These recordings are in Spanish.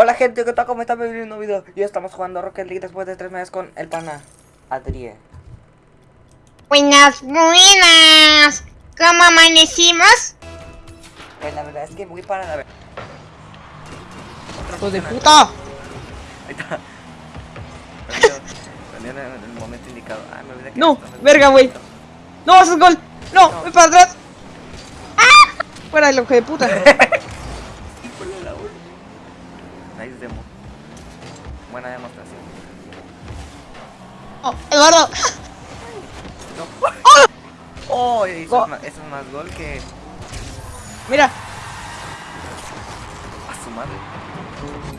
Hola gente, ¿qué tal? ¿Cómo están? Bienvenidos a un nuevo video. Y estamos jugando Rocket League después de tres meses con el pana Adrie. Buenas, buenas. ¿Cómo amanecimos? Pues la verdad es que muy para la ver. ¡Hijo de puta! Ahí está. En el, en el momento indicado. Ah, me olvidé que No, verga, güey. ¡No, ese es gol! ¡No, No. voy para atrás! ¡Ah! Fuera del ojo de puta. Demo. Buena demostración. Oh, Eduardo. No. Oh, eso, es más, eso es más gol que Mira, a su madre.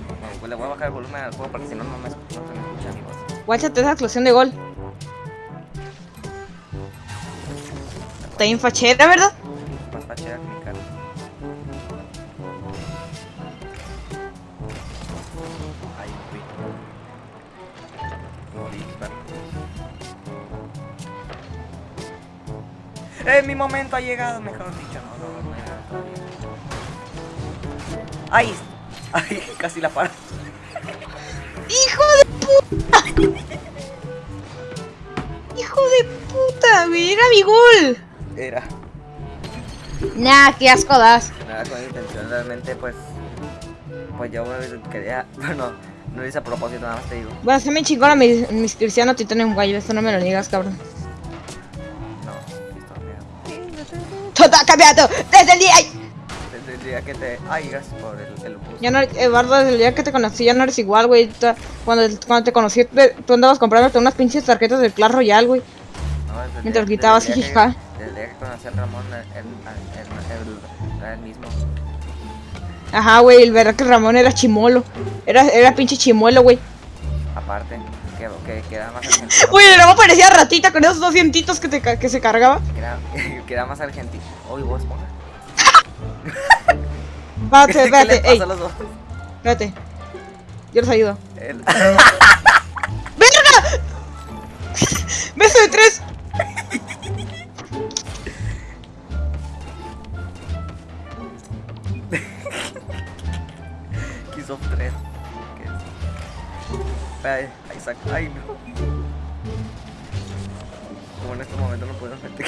Bueno, pues le voy a bajar el volumen al juego porque si no, no me, no se me escucha mi voz. guáchate esa explosión de gol. Está bien fachera, ¿verdad? ¡Eh, mi momento ha llegado! Mejor dicho, no, no, no. ¡Ay! ¡Ay! Casi la paro. ¡Hijo de puta! ¡Hijo de puta! güey, ¡Era mi gol! Era. Nah, qué asco das. Nada con intención, realmente, pues. Pues yo quería. Bueno, no lo hice a propósito, nada más te digo. Bueno, se me chingona mis, mis cristianos titanes guayo. Esto no me lo digas, cabrón. Todo ha cambiado desde el día. Desde el día que te. Ay, gracias por el, el boost. Ya no, Eduardo, desde el día que te conocí ya no eres igual, güey. Cuando, cuando te conocí, te- tú andabas comprándote unas pinches tarjetas del Clash Royale, güey. No, desde el Mientras día- gritabas, desde el día jijija. que- Desde el día que conocí al Ramón, el, el, el, el- era el mismo. Ajá, güey, el verdad que Ramón era chimolo. Era, era pinche chimuelo, güey. Aparte, que, que, que era más argentino. Güey, el Ramón parecía ratita con esos dos dientitos que, te, que se cargaba. Que era, que era más argentino. Uy, vos, ponga. Espérate, ¿Qué le espérate, ey, espérate. Yo los ayudo. El- ¡Verga! ¡Beso de tres! Kiss of 3. ¿Qué es? Ay, ahí saca. Ay, no. Como en este momento no puedo meter.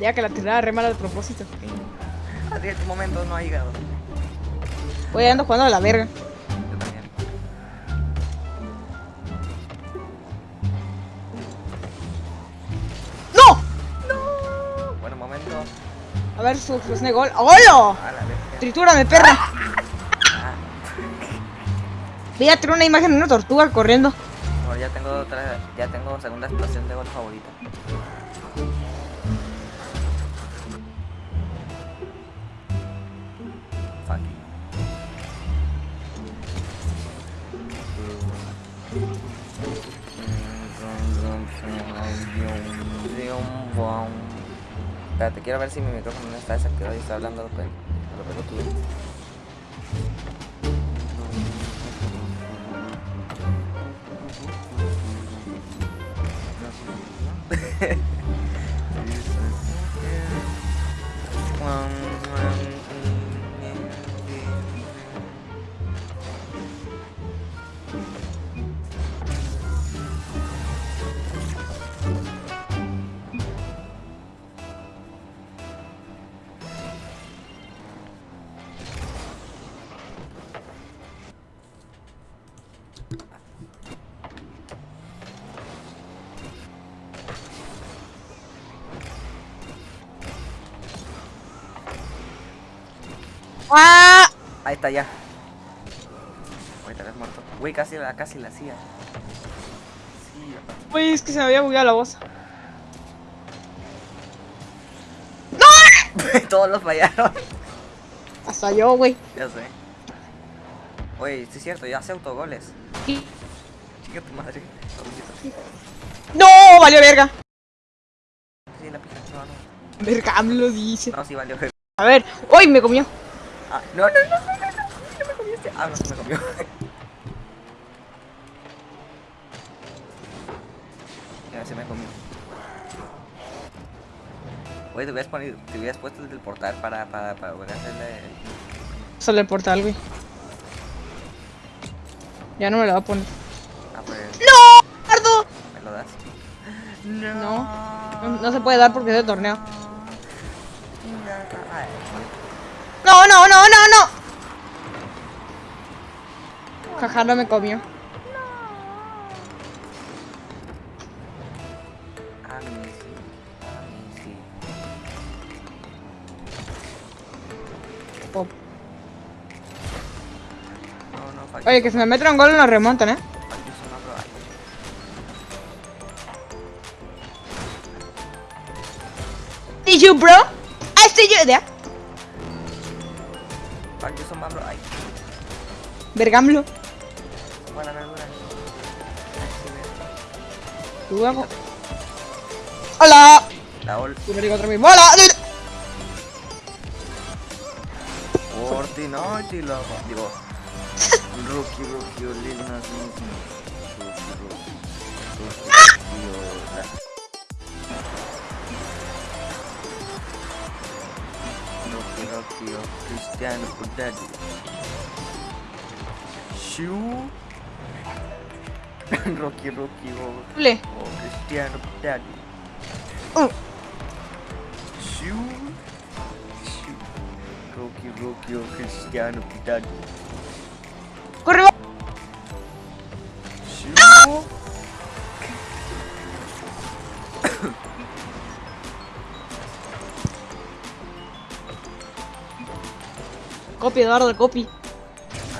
Ya que la tirada re mala de propósito. Adrián, tu momento no ha llegado. Voy ando jugando a la verga. Yo también. ¡No! Bueno, momento. A ver, su de gol. ¡Hola! Tritúrame, perra. Ah, Voy a tener una imagen de una tortuga corriendo. bueno, ya tengo otra. Ya tengo segunda explosión de gol favorita. Espérate, quiero ver si mi micrófono no está desactivado y está hablando a lo pelotudo. ¡Ah! Ahí está ya. Ahorita eres muerto. Güey, casi la, casi la hacía. Sí, Uy, es que se me había bugueado la voz. todos los fallaron. Hasta yo, güey. Ya sé. Oye, sí es cierto, ya hace autogoles. Y- Chica tu madre. ¡No! ¡Valió verga! Sí, la pija. No, no. Verga, me lo dice. No, sí valió. A ver. ¡Uy! Me comió. Ah, no, no, no, no, no, no, no me comiste. Ah, no, se me comió. Así me comió. Güey, te hubieras, ponido, te hubieras puesto desde el portal para, para, para poder hacerle... Sale el portal, güey. Ya no me lo voy a poner. Ah, pues, ¡No! ¡Ardo! ¿me lo das? No. No, no se puede dar porque es de torneo. Ay, No, no, no, no, no. Jaja, no me comió. Pop. Oye, que si me meten un gol nos remontan, ¿eh? See you, bro. I see you there. Fuck you, son Pablo. Ay, Vergamlo. buena verdura. Hola. La ol. Tú me digo otra vez. Hola. Fortnite la... Digo... Rookie, rookie, Lil Nas Rookie, rookie, o Cristiano Ronaldo. Shu. Rocky, Rocky, o, Le. o Cristiano Ronaldo. Uh. Shu. Shu. Rocky, Rocky, o Cristiano Ronaldo. Corre. Copy, Eduardo, copy.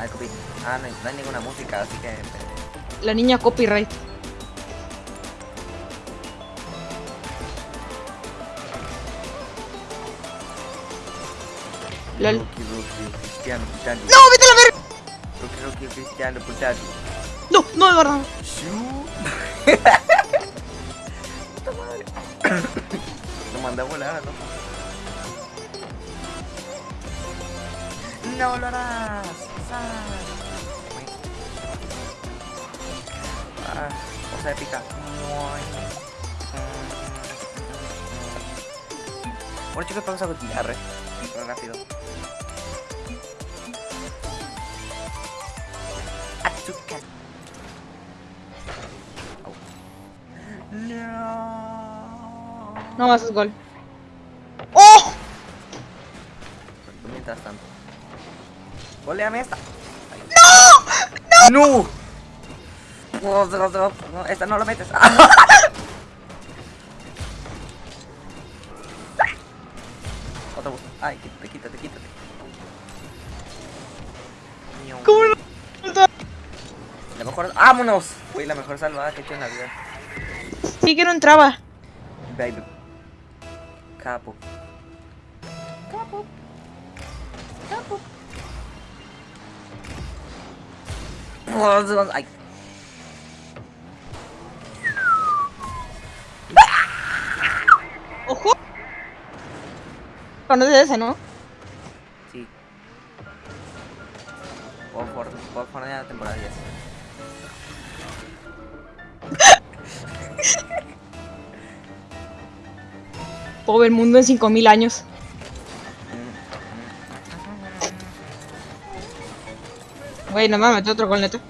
Ay, copy. Ah, no, hay- no hay ninguna música, así que... La niña copyright. LOL. Rocky, Rocky, Cristiano Ronaldo. ¡No, vete a la verga! Rocky, Rocky, Cristiano Ronaldo. No, no, Eduardo. Puta madre. Lo mandé a volar, ¿no? No lo. Sal. Ah, cosa épica. Bueno chicos, vamos a continuar, eh. Rápido. Au. No. No, haces gol. ¡Oh! Mientras tanto. Goleame esta. ¡No! ¡No! No, no, no, no, esta no la metes. Otro bus. Ay, quítate, quítate, quítate. ¿Cómo no? La mejor. ¡Vámonos! Fue la mejor salvada que he hecho en la vida. Sí que no entraba. Baby. Capo. Ay. ¡Ojo! Conoces ese, ¿no? Sí. Por por por la temporada 10. Pobre mundo en 5000 años. Güey, no me meto otro gol neto.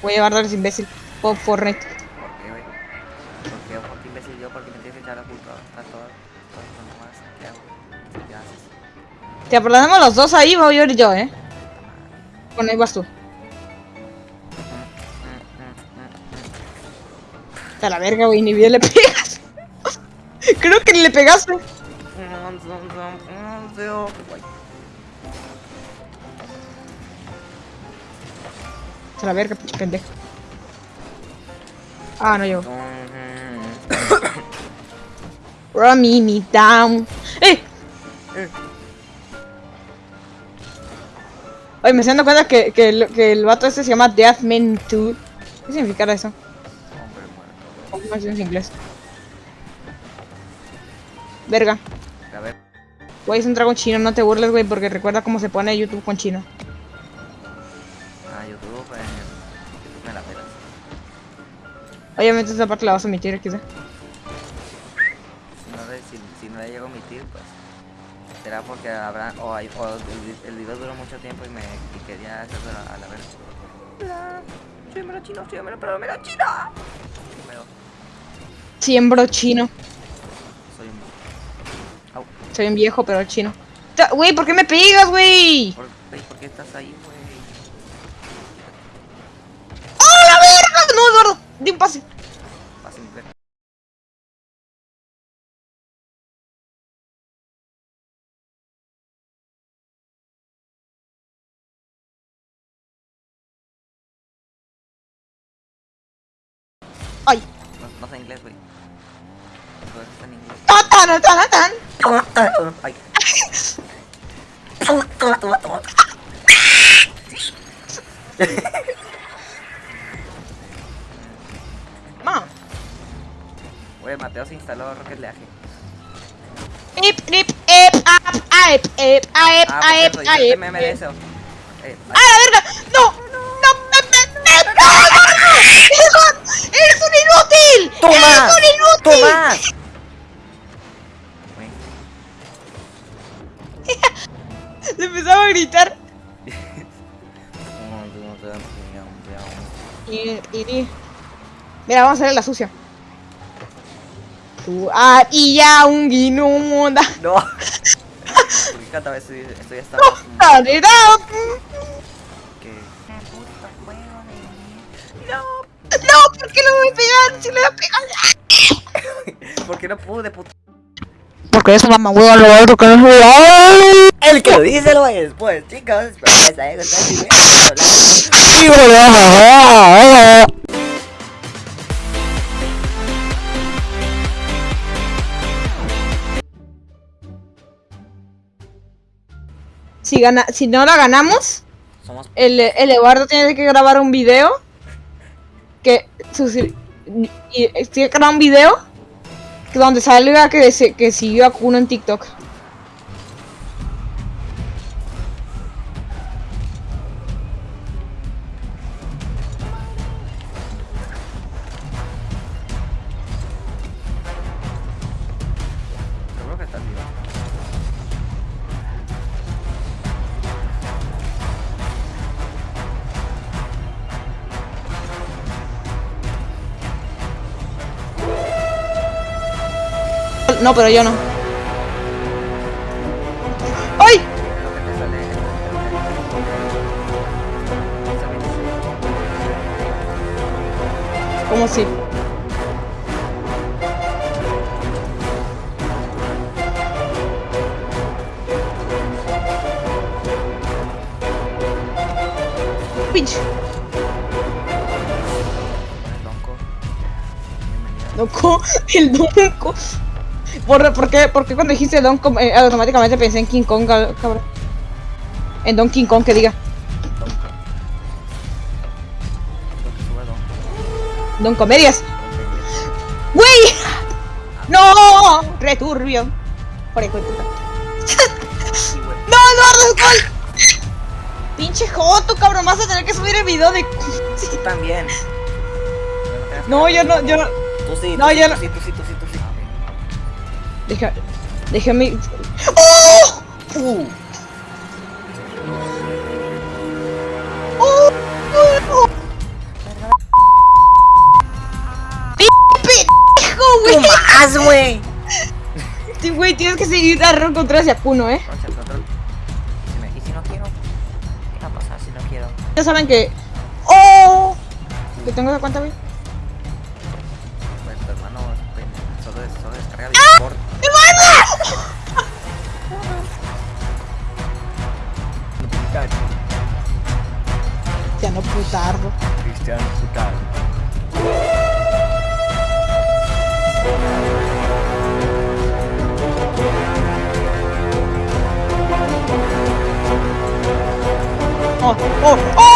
Voy a llevar a ese imbécil. Fortnite. ¿Por qué, güey? ¿Por qué? ¿Por qué imbécil yo? Porque me tienes que echar la culpa a todo. Todo lo demás. ¿Qué hago? ¿Qué haces? Te aplazamos los dos ahí, voy a ir yo, eh. Bueno, ahí vas tú. A la verga, güey, ni bien le pegas. Creo que ni le pegaste. A la verga, pendejo. Ah, no llego. Run me, me down. ¡Eh! Eh. Oye, me estoy dando cuenta que, que, el, que el vato este se llama Deathman 2. ¿Qué significará eso? Hombre muerto. ¿Cómo es en inglés? Verga. A ver. Güey, es un dragón chino, no te burles, güey, porque recuerda cómo se pone YouTube con chino. Obviamente esa parte la vas a omitir, quizá. Si no, le, si, si no le llego a omitir, pues será porque habrá o, hay, o el, vi- el video duró mucho tiempo y me y quería hacerlo a, a la vez. Hola, soy mero chino, soy pero mero chino. Pero Siembro chino. soy un... Au, Soy un viejo, pero chino. Güey, ¿por qué me pegas, güey? ¿por, ey, ¿por qué estás ahí, güey? ¡Oh, la verga! No, Eduardo, di un pase. Ver. Ay. No, no sé inglés, güey. Eso está en inglés. Tan, tan, tan, tan. Ay. Ma. Güey, Mateo se instaló Rocket League. Ip, ip, ip, ap, cierto, yo te aip. meme de eso. ¡Ah, la verga! ¡No! ¡No! ¡No, Eduardo! ¡Eduardo! ¡Eres un inútil! ¡Toma! ¡Eres un inútil! ¡Toma! Le empezaba a gritar. Mira, vamos a hacer la sucia. Ah, y ya un guinunda. No. Porque cada vez estoy, estoy hasta más ¡Tarera! que. No, ¿por qué no me pegan? Si le da pegar. ¿Por qué no pude, puto? Porque eso mamá huevo lo otro que no es El que lo dice lo es después, chicos. Gustado el video. Si, gana, si no la ganamos, Somos. el, el Eduardo tiene que grabar un video que y tiene que grabar un video que donde salga que, se, que siguió a Kuno en TikTok. No, pero yo no. ¡Ay! ¿Cómo si? Pinche. Donko, el Donko. ¿Por, por, qué, por qué cuando dijiste Donko eh, automáticamente pensé en King Kong, cab- cabrón? En Don King Kong, que diga. Don Comedias. ¡Güey! ¡No! Returbio. Por. Sí, güey. ¡No, Eduardo! gol! Pinche Joto, cabrón. Vas a tener que subir el video de. Tú también. No, yo no, yo no. Tú sí, No, yo no. Deja. Déjame. ¡Oh! Uh. ¡Oh! ¡Oh! ¡Pendejo, güey! más, güey! Sí, güey, tienes que seguir a Ron eh. Control. Y si, me- y si no quiero, ¿qué va a pasar si no quiero? Ya saben que. ¡Oh! ¿Que tengo esa cuenta, güey? Ya no putardo. Cristian Putal. ¡Oh! ¡Oh! ¡Oh!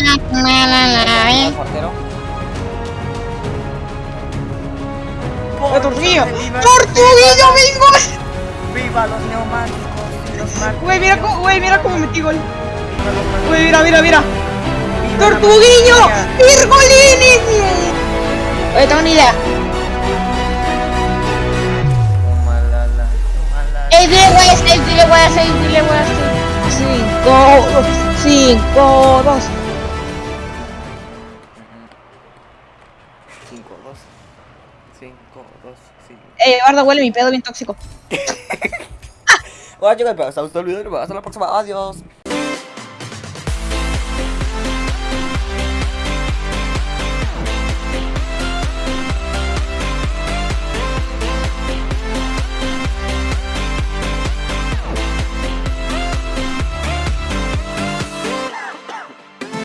Eh. Portero. ¡Eh, Tortuguillo! Viva- ¡Tortuguillo, bingo! ¡Viva los neumáticos! Güey, mira cómo, güey, mira cómo metí gol. Güey, mira, mira, mira. ¡Viva la ¡Tortuguillo! ¡Virgolini! Oye, tengo una idea. Ey, dile voy a hacer, dile voy a hacer, dile voy a hacer. Cinco, dos, cinco, dos. Eh, Eduardo, huele mi pedo bien tóxico. Bueno chicos, haya gustado el video y nos vemos en la próxima. Adiós.